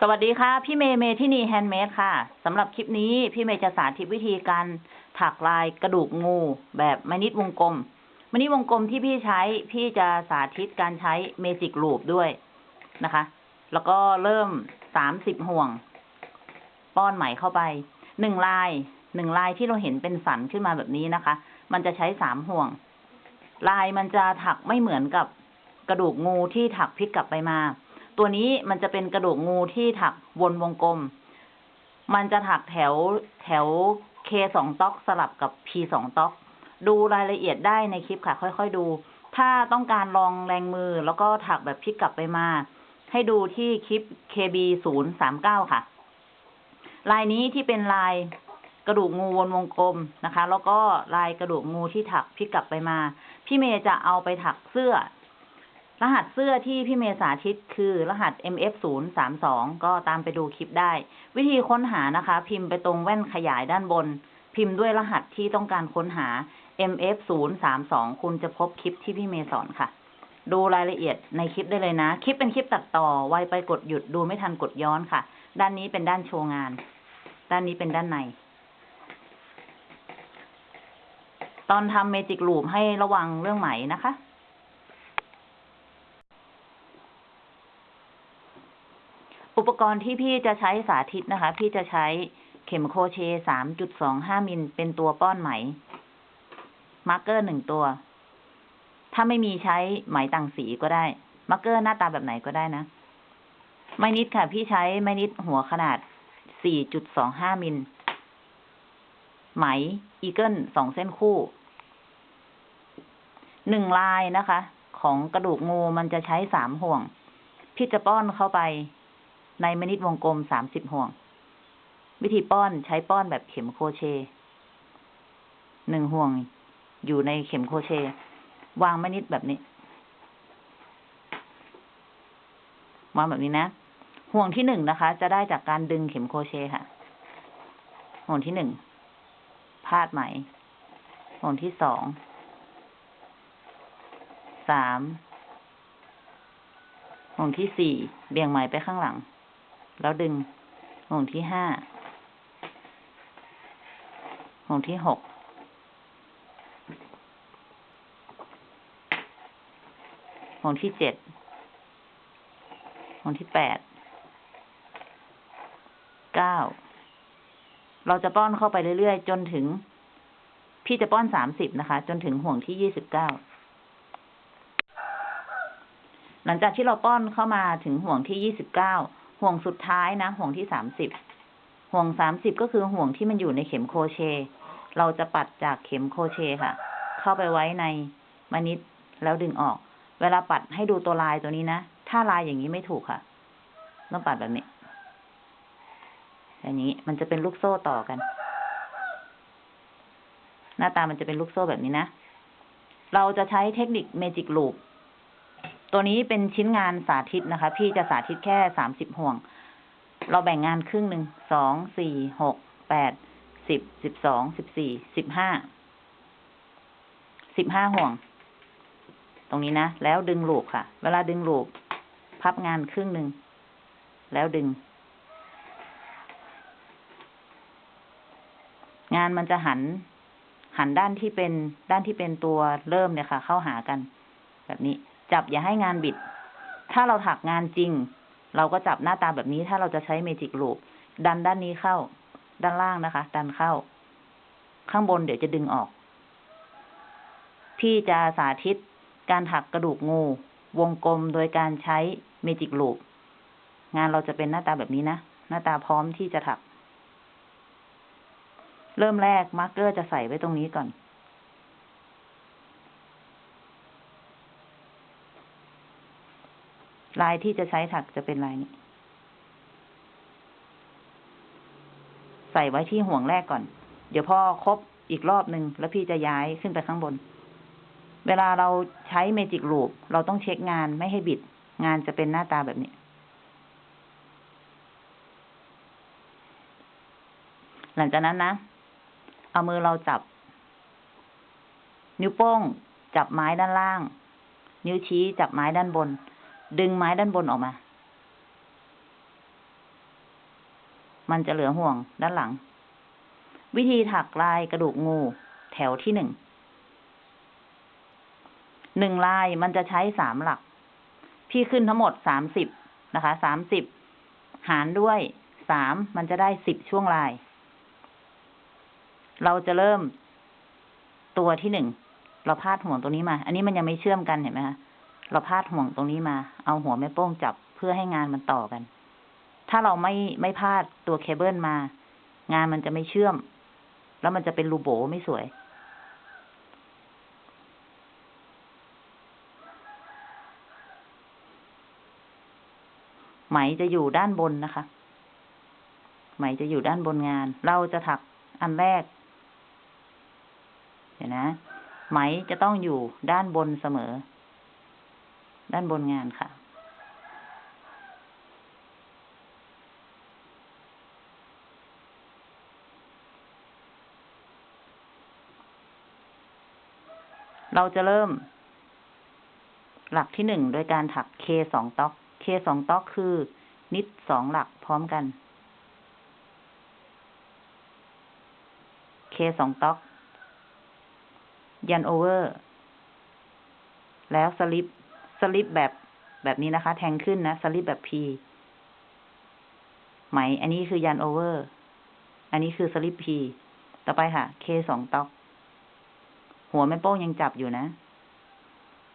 สวัสดีค่ะ พี่เมย์เมที่นี่ handmade ค่ะสำหรับคลิปนี้พี่เมย์จะสาธิตวิธีการถักลายกระดูกงูแบบไม้ knit วงกลมไม้ knit วงกลมที่พี่ใช้พี่จะสาธิตการใช้ magic loop ด้วยนะคะ แล้วก็เริ่มสามสิบห่วง ป้อนไหมเข้าไปหนึ่งลายหนึ่งลายที่เราเห็นเป็นสันขึ้นมาแบบนี้นะคะ มันจะใช้สามห่วง ลายมันจะถักไม่เหมือนกับกระดูกงูที่ถักพลิกกลับไปมา ตัวนี้มันจะเป็นกระดูกงูที่ถักวนวงกลม มันจะถักแถวแถว K สองต๊อกสลับกับ P สองต๊อก ดูรายละเอียดได้ในคลิปค่ะ ค่อยๆดู ถ้าต้องการลองแรงมือแล้วก็ถักแบบพลิกกลับไปมา ให้ดูที่คลิป KB ศูนย์สามเก้าค่ะ ลายนี้ที่เป็นลายกระดูกงูวนวงกลมนะคะ แล้วก็ลายกระดูกงูที่ถักพลิกกลับไปมา พี่เมย์จะเอาไปถักเสื้อ รหัสเสื้อที่พี่เมย์สาธิตคือรหัส MF 0 3 2 ก็ตามไปดูคลิปได้ วิธีค้นหานะคะ พิมพ์ไปตรงแว่นขยายด้านบน พิมพ์ด้วยรหัสที่ต้องการค้นหา MF 0 3 2 คุณจะพบคลิปที่พี่เมย์สอนค่ะ ดูรายละเอียดในคลิปได้เลยนะ คลิปเป็นคลิปตัดต่อ ไวไปกดหยุดดูไม่ทันกดย้อนค่ะ ด้านนี้เป็นด้านโชว์งาน ด้านนี้เป็นด้านใน ตอนทำ magic loop ให้ระวังเรื่องไหมนะคะ อุปกรณ์ที่พี่จะใช้สาธิตนะคะ พี่จะใช้เข็ม crochet สามจุดสองห้ามิลเป็นตัวป้อนไหม marker หนึ่งตัว ถ้าไม่มีใช้ไหมต่างสีก็ได้ marker หน้าตาแบบไหนก็ได้นะ ไม้นิดค่ะ พี่ใช้ไม้นิดหัวขนาดสี่จุดสองห้ามิล ไหมอีเกิลสองเส้นคู่ หนึ่งลายนะคะ ของกระดูกงูมันจะใช้สามห่วง พี่จะป้อนเข้าไป ในมนิดวงกลมสามสิบห่วง วิธีป้อนใช้ป้อนแบบเข็มโครเชต์หนึ่งห่วง อยู่ในเข็มโครเชต์วางมนิดแบบนี้ วางแบบนี้นะ ห่วงที่หนึ่งนะคะ จะได้จากการดึงเข็มโครเชต์ค่ะ ห่วงที่หนึ่งพาดไหม ห่วงที่สอง สามห่วงที่สี่เบี่ยงไหมไปข้างหลัง แล้วดึงห่วงที่ห้าห่วงที่หกห่วงที่เจ็ดห่วงที่แปดเก้าเราจะป้อนเข้าไปเรื่อยๆ จนถึง พี่จะป้อนสามสิบนะคะ จนถึงห่วงที่ยี่สิบเก้าหลังจากที่เราป้อนเข้ามาถึงห่วงที่ยี่สิบเก้า ห่วงสุดท้ายนะ ห่วงที่สามสิบห่วงสามสิบก็คือห่วงที่มันอยู่ในเข็มโครเชต์เราจะปัดจากเข็มโครเชต์ค่ะ เข้าไปไว้ในไม้ knit แล้วดึงออก เวลาปัดให้ดูตัวลายตัวนี้นะ ถ้าลายอย่างนี้ไม่ถูกค่ะ ต้องปัดแบบนี้แบบนี้มันจะเป็นลูกโซ่ต่อกัน หน้าตามันจะเป็นลูกโซ่แบบนี้นะ เราจะใช้เทคนิค magic loop ตัวนี้เป็นชิ้นงานสาธิตนะคะ พี่จะสาธิตแค่สามสิบห่วง เราแบ่งงานครึ่งหนึ่งสองสี่หกแปดสิบสิบสองสิบสี่สิบห้าสิบห้าห่วง ตรงนี้นะ แล้วดึงลูปค่ะ เวลาดึงลูปพับงานครึ่งหนึ่ง แล้วดึง งานมันจะหัน หันด้านที่เป็นด้านที่เป็นตัวเริ่มเนี่ยค่ะ เข้าหากันแบบนี้ จับอย่าให้งานบิด ถ้าเราถักงานจริง เราก็จับหน้าตาแบบนี้ ถ้าเราจะใช้ magic loop ดันด้านนี้เข้า ด้านล่างนะคะ ดันเข้า ข้างบนเดี๋ยวจะดึงออก พี่จะสาธิตการถักกระดูกงู วงกลมโดยการใช้ magic loop งานเราจะเป็นหน้าตาแบบนี้นะ หน้าตาพร้อมที่จะถัก เริ่มแรก marker จะใส่ไว้ตรงนี้ก่อน ลายที่จะใช้ถักจะเป็นลายนี้ ใส่ไว้ที่ห่วงแรกก่อน เดี๋ยวพอครบอีกรอบหนึ่งแล้วพี่จะย้ายขึ้นไปข้างบน เวลาเราใช้เมจิกลูปเราต้องเช็คงานไม่ให้บิด งานจะเป็นหน้าตาแบบนี้ หลังจากนั้นนะ เอามือเราจับ นิ้วโป้งจับไม้ด้านล่าง นิ้วชี้จับไม้ด้านบน ดึงไม้ด้านบนออกมา มันจะเหลือห่วงด้านหลัง วิธีถักลายกระดูกงู แถวที่หนึ่ง หนึ่งลายมันจะใช้สามหลัก พี่ขึ้นทั้งหมดสามสิบนะคะ สามสิบหารด้วยสามมันจะได้สิบช่วงลาย เราจะเริ่มตัวที่หนึ่ง เราพาดห่วงตรงนี้มา อันนี้มันยังไม่เชื่อมกันเห็นไหมคะ เราพาดห่วงตรงนี้มา เอาหัวแม่โป้งจับเพื่อให้งานมันต่อกัน ถ้าเราไม่ไม่พาดตัวเคเบิลมา งานมันจะไม่เชื่อม แล้วมันจะเป็นรูโบไม่สวย ไหมจะอยู่ด้านบนนะคะ ไหมจะอยู่ด้านบนงาน เราจะถักอันแรกเดี๋ยวนะ ไหมจะต้องอยู่ด้านบนเสมอ ด้านบนงานค่ะ เราจะเริ่ม หลักที่หนึ่งโดยการถักเคสอง tog K สอง tog คือ knit สองหลักพร้อมกัน K สอง tog yarn over แล้ว slip slip แบบแบบนี้นะคะ แทงขึ้นนะ สลิปแบบ P ไหม อันนี้คือ yarn over อันนี้คือ slip P ต่อไปค่ะ K สอง tog หัวแม่โป้งยังจับอยู่นะ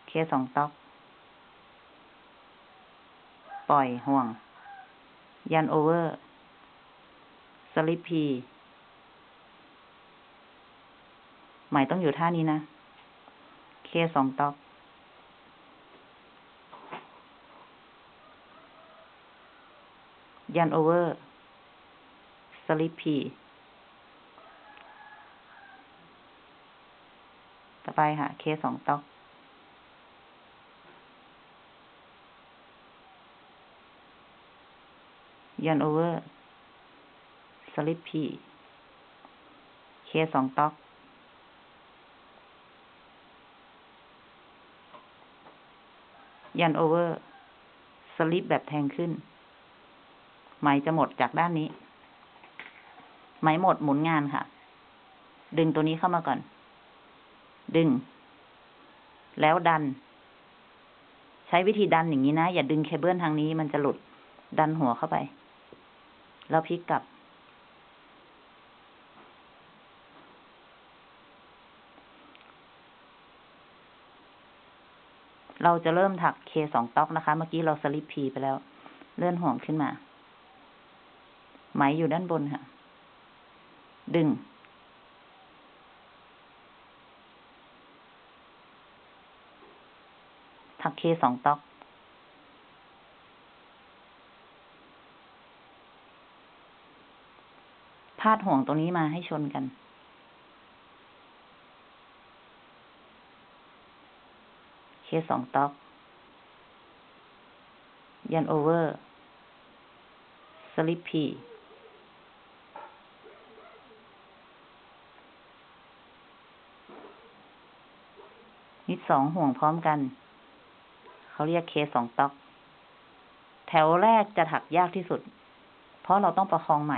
K สอง tog ปล่อยห่วง yarn over slip P ไหมต้องอยู่ท่านี้นะ K สอง tog yarn over slip Pต่อไปค่ะ K สอง tog yarn over slip P K สอง tog yarn over slip แบบแทงขึ้น ไหมจะหมดจากด้านนี้ ไหมหมดหมุนงานค่ะ ดึงตัวนี้เข้ามาก่อน ดึง แล้วดัน ใช้วิธีดันอย่างนี้นะ อย่าดึงเคเบิลทางนี้มันจะหลุด ดันหัวเข้าไป แล้วพลิกกลับ เราจะเริ่มถักเคสองต๊อกนะคะ เมื่อกี้เราสลิปพีไปแล้ว เลื่อนห่วงขึ้นมา ไหมอยู่ด้านบนค่ะ ดึง ถักเคสองต๊อก พาดห่วงตรงนี้มาให้ชนกันK สอง tog yarn over slip P knit สองห่วงพร้อมกัน เขาเรียก K สอง tog แถวแรกจะถักยากที่สุด เพราะเราต้องประคองไหม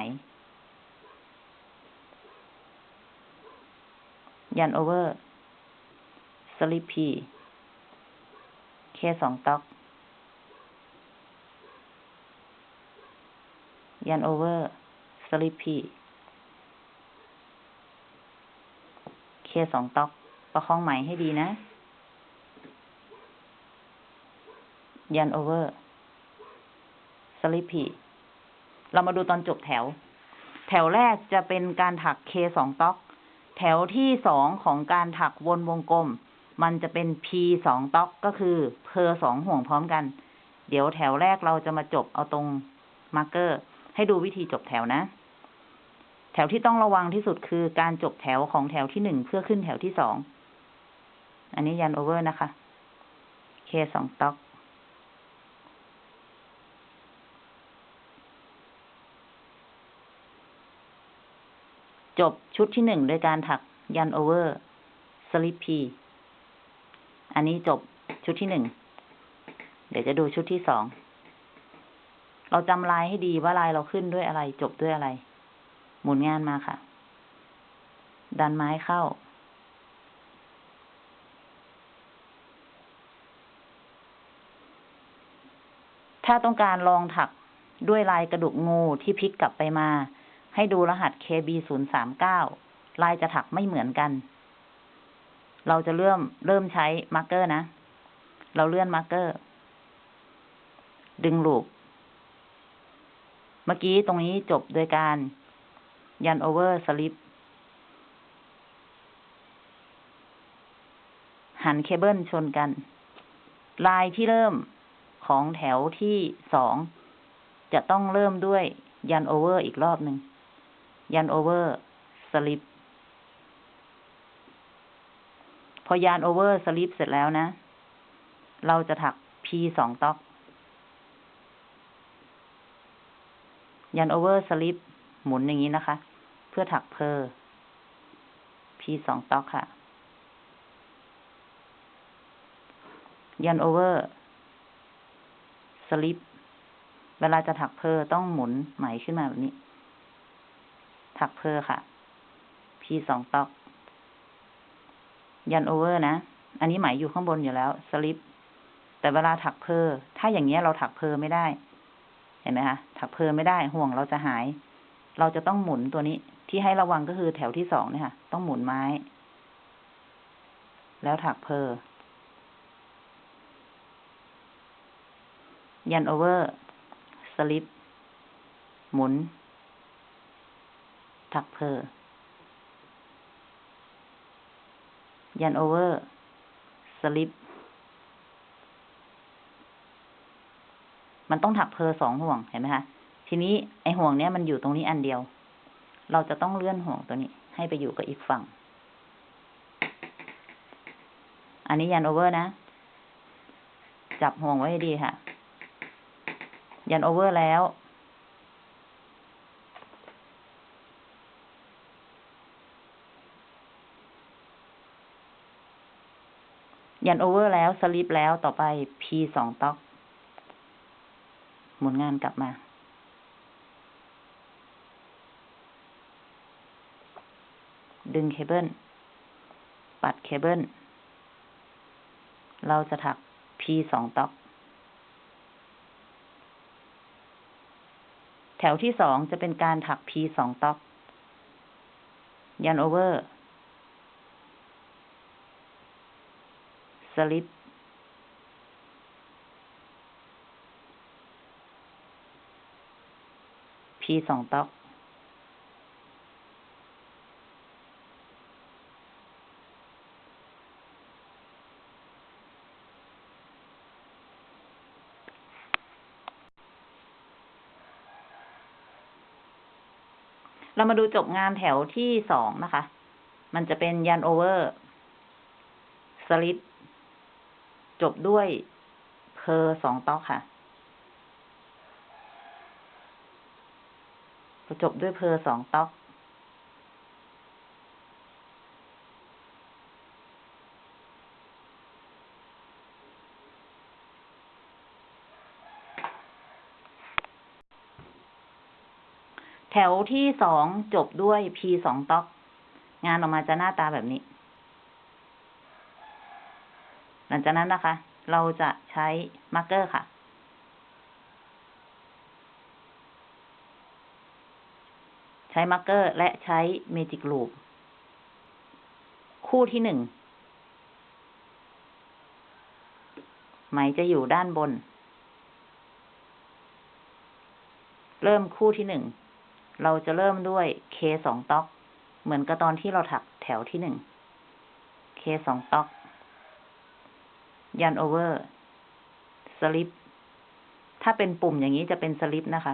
yarn over slip P K สอง tog yarn over slip P K สอง tog ประคองไหมให้ดีนะ yarn over slip P เรามาดูตอนจบแถว แถวแรกจะเป็นการถักเคสองต๊อก แถวที่สองของการถักวนวงกลม มันจะเป็น P สองต๊อกก็คือเพอสองห่วงพร้อมกัน เดี๋ยวแถวแรกเราจะมาจบเอาตรง marker ให้ดูวิธีจบแถวนะ แถวที่ต้องระวังที่สุดคือการจบแถวของแถวที่หนึ่งเพื่อขึ้นแถวที่สอง อันนี้ยันโอเวอร์นะคะ K สอง tog จบชุดที่หนึ่งโดยการถักยันโอเวอร์สลิปพีอันนี้จบชุดที่หนึ่ง เดี๋ยวจะดูชุดที่สอง เราจำลายให้ดีว่าลายเราขึ้นด้วยอะไร จบด้วยอะไร หมุนงานมาค่ะ ดันไม้เข้า ถ้าต้องการลองถักด้วยลายกระดูกงูที่พลิกกลับไปมา ให้ดูรหัส KB 0 3 9ลายจะถักไม่เหมือนกัน เราจะเริ่มเริ่มใช้ marker นะ เราเลื่อน marker ดึง loop เมื่อกี้ตรงนี้จบโดยการ yarn over slip หันเคเบิลชนกัน ลายที่เริ่มของแถวที่สองจะต้องเริ่มด้วย yarn over อีกรอบหนึ่ง yarn over slip พอ yarn over slip เสร็จแล้วนะ เราจะถัก P สองต๊อก ยันโอเวอร์สลิปหมุนอย่างนี้นะคะ เพื่อถักเพอร์ P สอง tog ค่ะ yarn over slip เวลาจะถัก purl ต้องหมุนไหมขึ้นมาแบบนี้ ถัก purl ค่ะ P สอง tog yarn over นะ อันนี้ไหมอยู่ข้างบนอยู่แล้วสลิป แต่เวลาถัก purl ถ้าอย่างเงี้ยเราถัก purl ไม่ได้ เห็นไหมคะถัก purl ไม่ได้ห่วงเราจะหาย เราจะต้องหมุนตัวนี้ ที่ให้ระวังก็คือแถวที่สองเนี่ยค่ะ ต้องหมุนไหม แล้วถัก purl yarn over slip หมุน ถัก purl yarn over slip มันต้องถัก purl สองห่วง เห็นไหมคะ ทีนี้ไอห่วงเนี้ยมันอยู่ตรงนี้อันเดียว เราจะต้องเลื่อนห่วงตัวนี้ ให้ไปอยู่กับอีกฝั่ง อันนี้ yarn over นะ จับห่วงไว้ให้ดีค่ะ yarn over แล้ว yarn over แล้วสลิปแล้วต่อไป P สอง tog หมุนงานกลับมา ดึงเคเบิล ปัดเคเบิล เราจะถัก P สอง tog แถวที่สองจะเป็นการถัก P สอง tog ยันโอเวอร์ สลิป P สองต๊อก เรามาดูจบงานแถวที่สองนะคะ มันจะเป็น yarn over slip จบด้วย purl สอง tog ค่ะ จบด้วย purl สอง tog แถวที่สองจบด้วย P สอง tog งานออกมาจะหน้าตาแบบนี้ ห ลังจากนั้นนะคะ เราจะใช้ marker ค่ะ ใช้ marker และใช้ magic loop คู่ที่หนึ่งไหมจะอยู่ด้านบน เริ่มคู่ที่หนึ่ง เราจะเริ่มด้วย K สองต๊อก เหมือนกับตอนที่เราถักแถวที่หนึ่ง K สองต๊อก ยันโอเวอร์สลิปถ้าเป็นปุ่มอย่างนี้จะเป็นสลิปนะคะ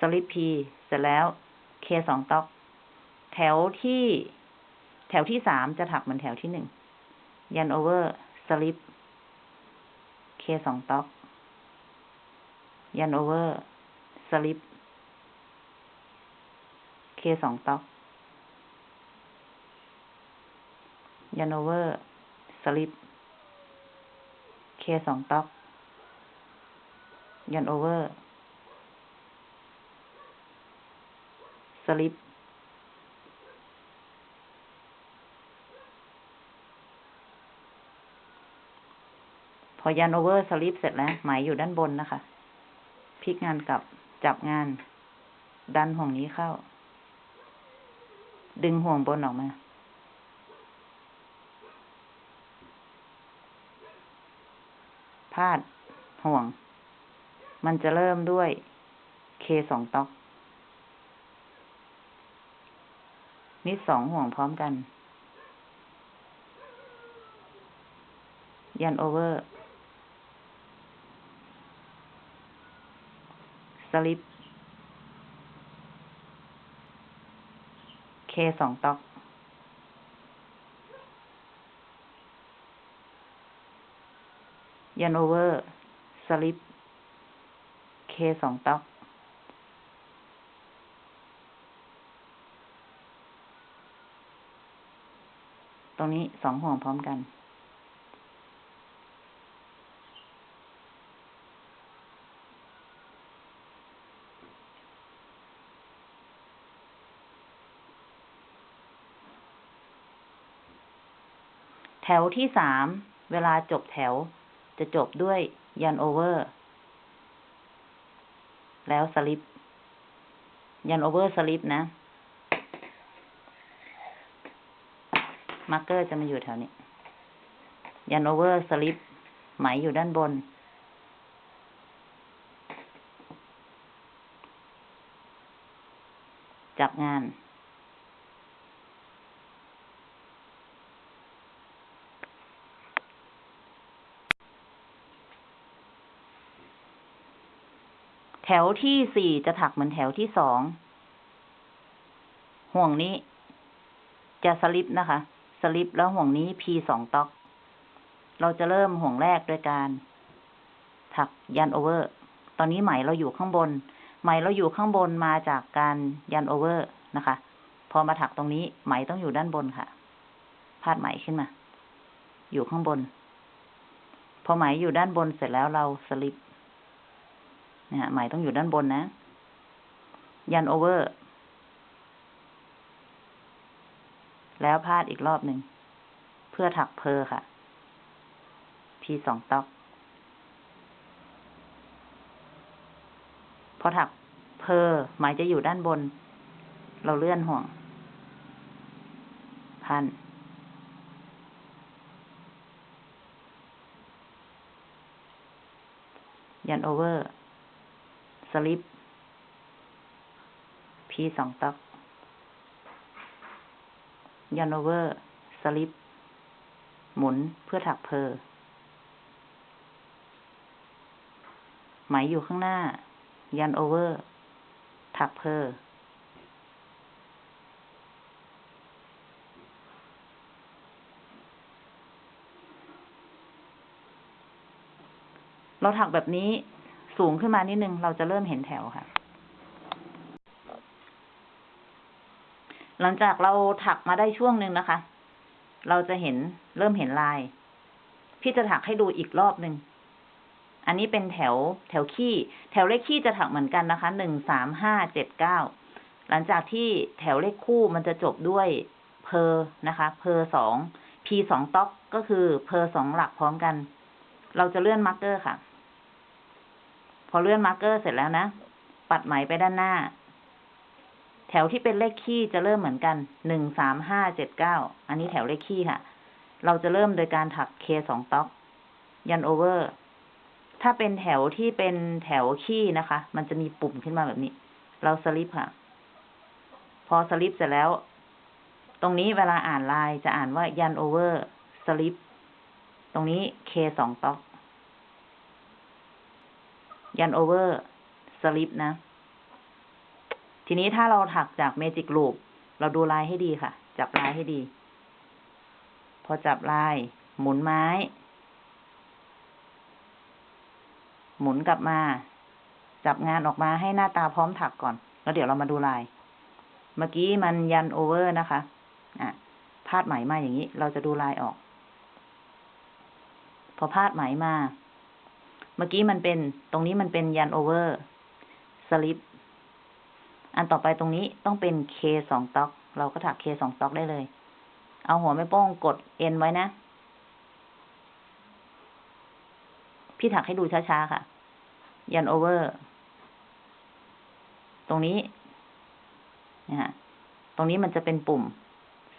สลิป P เสร็จแล้ว K สองต๊อก แถวที่ แถวที่สามจะถักเหมือนแถวที่หนึ่งยันโอเวอร์slip K สอง tog yarn over slip K สอง tog yarn over slip K สอง tog yarn over slip พอยันโอเวอร์สลิปเสร็จแล้ว หมายอยู่ด้านบนนะคะ พลิกงานกลับ จับงาน ดันห่วงนี้เข้า ดึงห่วงบนออกมา พาดห่วง มันจะเริ่มด้วย K สองต๊อก นิดสองห่วงพร้อมกัน yarn over slip K สอง tog yarn over slip K สอง togตรงนี้สองห่วงพร้อมกัน แถวที่สาม เวลาจบแถว จะจบด้วย yarn over แล้ว slip yarn over slip นะ marker จะมาอยู่แถวนี้ yarn over slip ไหมอยู่ด้านบน จับงาน แถวที่สี่จะถักเหมือนแถวที่สอง ห่วงนี้ จะสลิปนะคะ สลิปแล้วห่วงนี้ P สอง tog เราจะเริ่มห่วงแรกด้วยการ ถัก yarn over ตอนนี้ไหมเราอยู่ข้างบน ไหมเราอยู่ข้างบนมาจากการ yarn over นะคะ พอมาถักตรงนี้ไหมต้องอยู่ด้านบนค่ะ พาดไหมขึ้นมา อยู่ข้างบน พอไหมอยู่ด้านบนเสร็จแล้วเราสลิป นะฮะไหมต้องอยู่ด้านบนนะ ยันโอเวอร์ แล้วพาดอีกรอบหนึ่ง เพื่อถักเพอค่ะ P สองต๊อก พอถักเพอหมายจะอยู่ด้านบน เราเลื่อนห่วง พันยันโอเวอร์ สลิป P สองต๊อกยันโอเวอร์ สลิป หมุนเพื่อถักเพอไหมอยู่ข้างหน้า yarn over ถัก purlเราถักแบบนี้ สูงขึ้นมานิดนึง เราจะเริ่มเห็นแถวค่ะ หลังจากเราถักมาได้ช่วงหนึ่งนะคะ เราจะเห็นเริ่มเห็นลาย พี่จะถักให้ดูอีกรอบหนึ่งอันนี้เป็นแถวแถวขี้ แถวเลขขี้จะถักเหมือนกันนะคะ หนึ่งสามห้าเจ็ดเก้า หลังจากที่แถวเลขคู่มันจะจบด้วยเพอนะคะ เพอสอง P สองต๊อกก็คือเพอสองหลักพร้อมกัน เราจะเลื่อน marker ค่ะ อะเลื่อน marker เสร็จแล้วนะ ปัดไหมไปด้านหน้า แถวที่เป็นเลขคี่จะเริ่มเหมือนกัน หนึ่งสามห้าเจ็ดเก้า อันนี้แถวเลขคี่ค่ะ เราจะเริ่มโดยการถัก K สอง tog yarn over ถ้าเป็นแถวที่เป็นแถวคี่นะคะ มันจะมีปุ่มขึ้นมาแบบนี้ เราสลิปค่ะ พอสลิปเสร็จแล้ว ตรงนี้เวลาอ่านลายจะอ่านว่า yarn over slip ตรงนี้ K สอง tog yarn over slip นะ ทีนี้ถ้าเราถักจาก magic loop เราดูลายให้ดีค่ะ จับลายให้ดี พอจับลาย หมุนไม้ หมุนกลับมา จับงานออกมาให้หน้าตาพร้อมถักก่อน แล้วเดี๋ยวเรามาดูลาย เมื่อกี้มัน yarn over นะคะ อะพาดไหมมาอย่างนี้ เราจะดูลายออก พอพาดไหมมา เมื่อกี้มันเป็น ตรงนี้มันเป็น yarn over slip อันต่อไปตรงนี้ต้องเป็น K สอง tog เราก็ถัก K สอง tog ได้เลย เอาหัวแม่โป้งกด N ไว้นะ พี่ถักให้ดูช้าๆค่ะ yarn over ตรงนี้นะฮะตรงนี้มันจะเป็นปุ่ม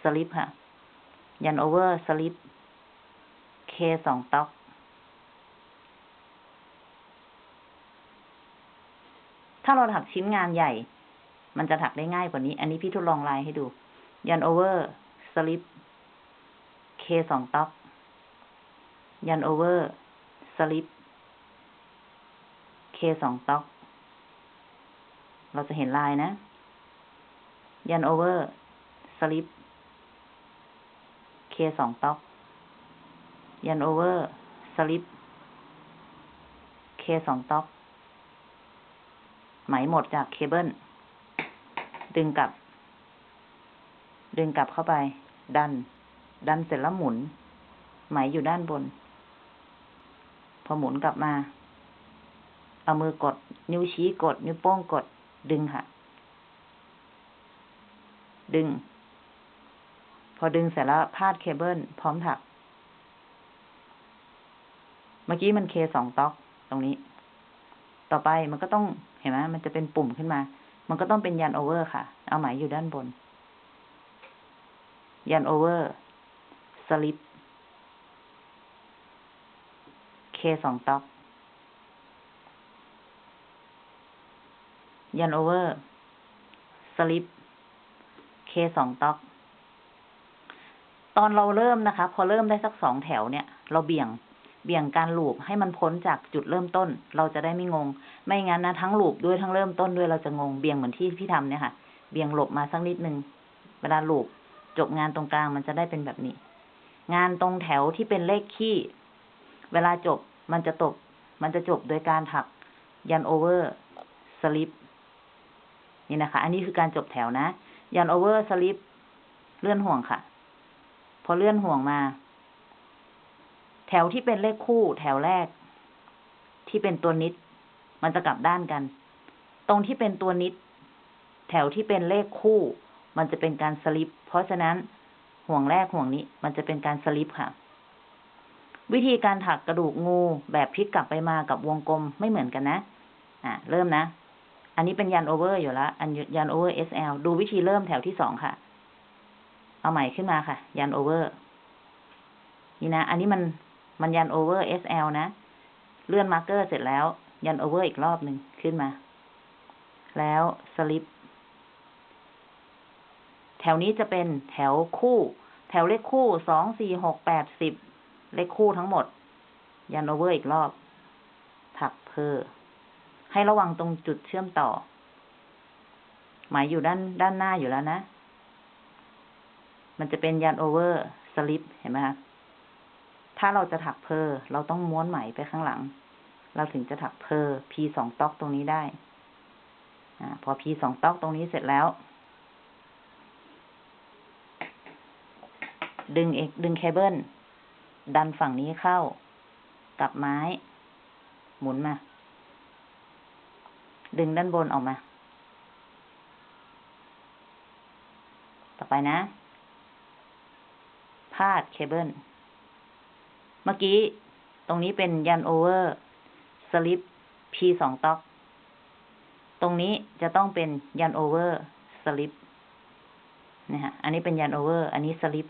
สลิปค่ะ yarn over slip K สองต็อก ถ้าเราถักชิ้นงานใหญ่ มันจะถักได้ง่ายกว่านี้ อันนี้พี่ทดลองลายให้ดู ยันโอเวอร์สลิป K สอง tog yarn over slip K สอง tog เราจะเห็นลายนะ yarn over slip K สอง tog yarn over slip K สอง tog ไหมหมดจากเคเบิลดึงกลับ ดึงกลับเข้าไป ดัน ดันเสร็จแล้วหมุน ไหมอยู่ด้านบน พอหมุนกลับมา เอามือกด นิ้วชี้กด นิ้วโป้งกด ดึงค่ะ ดึง พอดึงเสร็จแล้วพาดเคเบิลพร้อมถัก เมื่อกี้มันเคสองต๊อกตรงนี้ ต่อไปมันก็ต้อง เห็นไหมมันจะเป็นปุ่มขึ้นมา มันก็ต้องเป็น yarn over ค่ะ เอาไหมอยู่ด้านบน yarn over slip K สอง tog yarn over slip K สอง tog ตอนเราเริ่มนะคะ พอเริ่มได้สักสองแถวเนี่ย เราเบี่ยง เบี่ยงการ loop ให้มันพ้นจากจุดเริ่มต้น เราจะได้ไม่งง ไม่งั้นนะทั้ง loop ด้วยทั้งเริ่มต้นด้วยเราจะงงเบี่ยงเหมือนที่พี่ทำเนี่ยค่ะ เบี่ยงหลบมาสักนิดนึงเวลา loop จบงานตรงกลางมันจะได้เป็นแบบนี้ งานตรงแถวที่เป็นเลขคี่ เวลาจบมันจะตบมันจะจบโดยการถัก yarn over slip นี่นะคะ อันนี้คือการจบแถวนะ yarn over slipเลื่อนห่วงค่ะ พอเลื่อนห่วงมา แถวที่เป็นเลขคู่แถวแรก ที่เป็นตัวนิด มันจะกลับด้านกัน ตรงที่เป็นตัวนิด แถวที่เป็นเลขคู่ มันจะเป็นการสลิป เพราะฉะนั้นห่วงแรกห่วงนี้ มันจะเป็นการสลิปค่ะ วิธีการถักกระดูกงูแบบพลิกกลับไปมากับวงกลมไม่เหมือนกันนะ อะ เริ่มนะ อันนี้เป็น yarn over อยู่แล้วอัน yarn over SL ดูวิธีเริ่มแถวที่สองค่ะ เอาไหมขึ้นมาค่ะ yarn over นี่นะ อันนี้มัน มันยันโอเวอร์ SL นะ เลื่อนมาร์กเกอร์เสร็จแล้ว ยันโอเวอร์อีกรอบหนึ่งขึ้นมา แล้วสลิป แถวนี้จะเป็นแถวคู่ แถวเลขคู่สองสี่หกแปดสิบเลขคู่ทั้งหมด yarn over อีกรอบ ถัก purl ให้ระวังตรงจุดเชื่อมต่อ หมายอยู่ด้านด้านหน้าอยู่แล้วนะ มันจะเป็น yarn over slip เห็นไหมคะ ถ้าเราจะถัก purl เราต้องม้วนไหมไปข้างหลัง เราถึงจะถัก purl P สอง tog ตรงนี้ได้อ่าพอ P สอง tog ตรงนี้เสร็จแล้ว ดึงเอกดึงเคเบิลดันฝั่งนี้เข้า กับไม้ หมุนมา ดึงด้านบนออกมา ต่อไปนะ พาดเคเบิล เมื่อกี้ ตรงนี้เป็น yarn over สลิป P สองต็อก ตรงนี้จะต้องเป็นยันโอเวอร์สลิปนะฮะ อันนี้เป็นยันโอเวอร์ อันนี้สลิป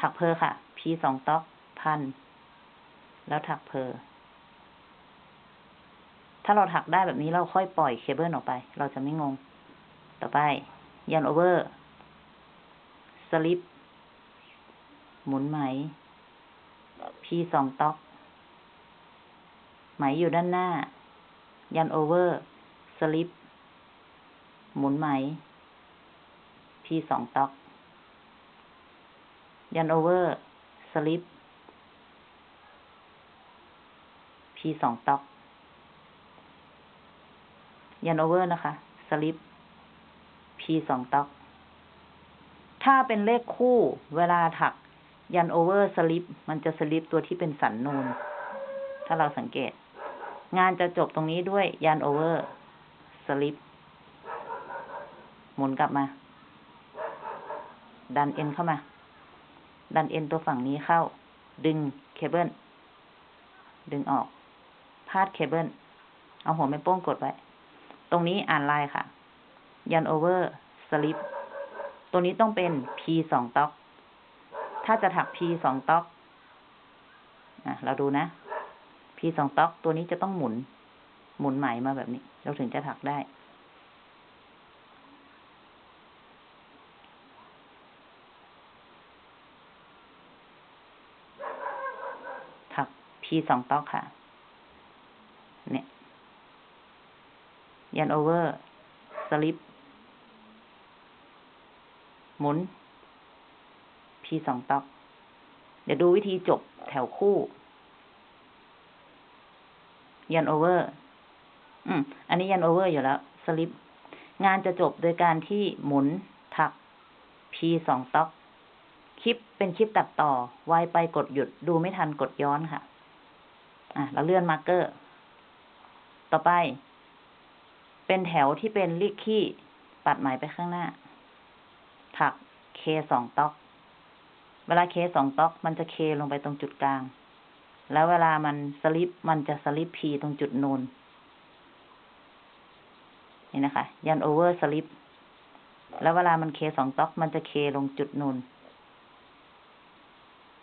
ถักเพอค่ะ P สองต็อกพัน แล้วถักเพอ ถ้าเราถักได้แบบนี้เราค่อยปล่อยเคเบิลออกไป เราจะไม่งง ต่อไป yarn over slip หมุนไหม P สอง tog ไหมอยู่ด้านหน้า yarn over slip หมุนไหม P สอง tog yarn over slip P สอง tog yarn over นะคะ slip P สอง tog ถ้าเป็นเลขคู่ เวลาถัก yarn over slip มันจะสลิปตัวที่เป็นสันนูน ถ้าเราสังเกต งานจะจบตรงนี้ด้วย yarn over slip หมุนกลับมา ดันเอ็นเข้ามา ดันเอ็นตัวฝั่งนี้เข้า ดึงเคเบิลดึงออก พาดเคเบิลเอาหัวแม่โป้งกดไว้ ตรงนี้อ่านลายค่ะ yarn over slip ตัวนี้ต้องเป็น P สอง tog ถ้าจะถัก P สองต็อกอะเราดูนะ P สองต็อกตัวนี้จะต้องหมุน หมุนไหมมาแบบนี้ เราถึงจะถักได้ ถัก P สองต็อกค่ะ เนี่ย ยันโอเวอร์ สลิป หมุน P สองต็อก เดี๋ยวดูวิธีจบแถวคู่ yarn over อืม อันนี้ yarn over อยู่แล้ว สลิป งานจะจบโดยการที่หมุนถัก P สองต็อก คลิปเป็นคลิปตัดต่อ ไวไปกดหยุด ดูไม่ทันกดย้อนค่ะ อะ เราเลื่อน marker ต่อไป เป็นแถวที่เป็นเลขคี่ ปัดไหมไปข้างหน้า ถัก K สอง tog เวลา K สอง tog มันจะเคลงไปตรงจุดกลาง แล้วเวลามันสลิปมันจะ slip P ตรงจุดนูนนี่นะคะ yarn over slip แล้วเวลามัน K สอง tog มันจะเคลงจุดนูน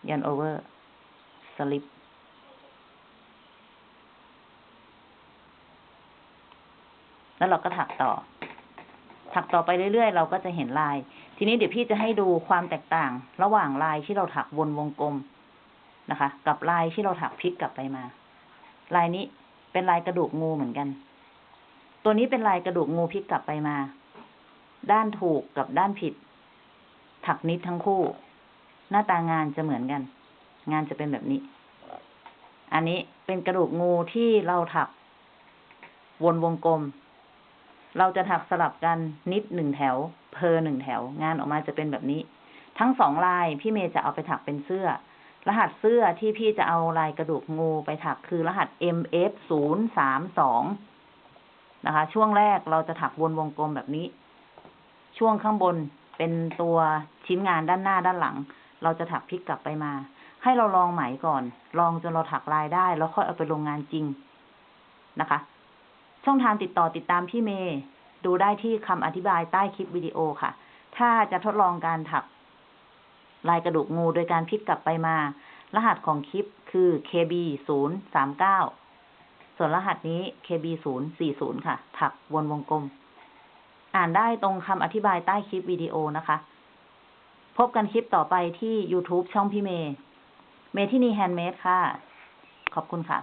yarn over slipแล้วเราก็ถักต่อ ถักต่อไปเรื่อยๆ เราก็จะเห็นลาย ทีนี้เดี๋ยวพี่จะให้ดูความแตกต่าง ระหว่างลายที่เราถักวนวงกลมนะคะ กับลายที่เราถักพลิกกลับไปมา ลายนี้เป็นลายกระดูกงูเหมือนกัน ตัวนี้เป็นลายกระดูกงูพลิกกลับไปมา ด้านถูกกับด้านผิด ถักนิดทั้งคู่ หน้าตางานจะเหมือนกัน งานจะเป็นแบบนี้ อันนี้เป็นกระดูกงูที่เราถักวนวงกลม เราจะถักสลับกันนิดหนึ่งแถว เพอหนึ่งแถว งานออกมาจะเป็นแบบนี้ ทั้งสองลายพี่เมย์จะเอาไปถักเป็นเสื้อ รหัสเสื้อที่พี่จะเอาลายกระดูกงูไปถักคือรหัส MF ศูนย์สามสองนะคะ ช่วงแรกเราจะถักวนวงกลมแบบนี้ ช่วงข้างบนเป็นตัวชิ้นงานด้านหน้าด้านหลัง เราจะถักพลิกกลับไปมา ให้เราลองไหมก่อน ลองจนเราถักลายได้ แล้วค่อยเอาไปลงงานจริงนะคะ ช่องทางติดต่อติดตามพี่เมย์ดูได้ที่คำอธิบายใต้คลิปวิดีโอค่ะ ถ้าจะทดลองการถัก ลายกระดูกงูโดยการพลิกกลับไปมา รหัสของคลิปคือ KB ศูนย์สามเก้าส่วนรหัสนี้ KB ศูนย์สี่ศูนย์ค่ะ ถักวนวงกลม อ่านได้ตรงคำอธิบายใต้คลิปวิดีโอนะคะ พบกันคลิปต่อไปที่ YouTube ช่องพี่เมย์ เมทินี Handmade ค่ะ ขอบคุณค่ะ